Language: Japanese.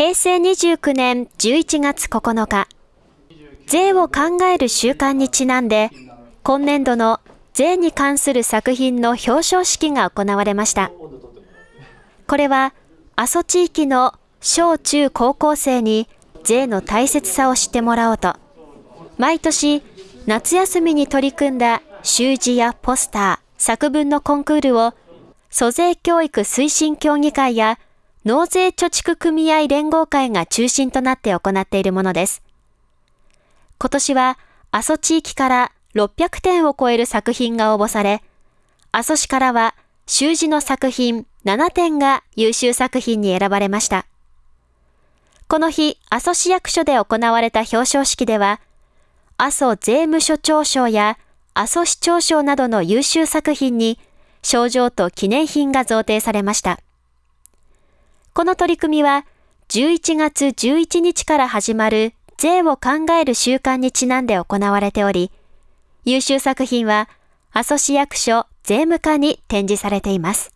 平成29年11月9日、税を考える習慣にちなんで、今年度の税に関する作品の表彰式が行われました。これは、阿蘇地域の小中高校生に税の大切さを知ってもらおうと、毎年夏休みに取り組んだ習字やポスター、作文のコンクールを、租税教育推進協議会や納税貯蓄組合連合会が中心となって行っているものです。今年は阿蘇地域から600点を超える作品が応募され、阿蘇市からは習字の作品7点が優秀作品に選ばれました。この日、阿蘇市役所で行われた表彰式では、阿蘇税務署長賞や阿蘇市長賞などの優秀作品に賞状と記念品が贈呈されました。この取り組みは11月11日から始まる税を考える習慣にちなんで行われており、優秀作品は阿蘇市役所税務課に展示されています。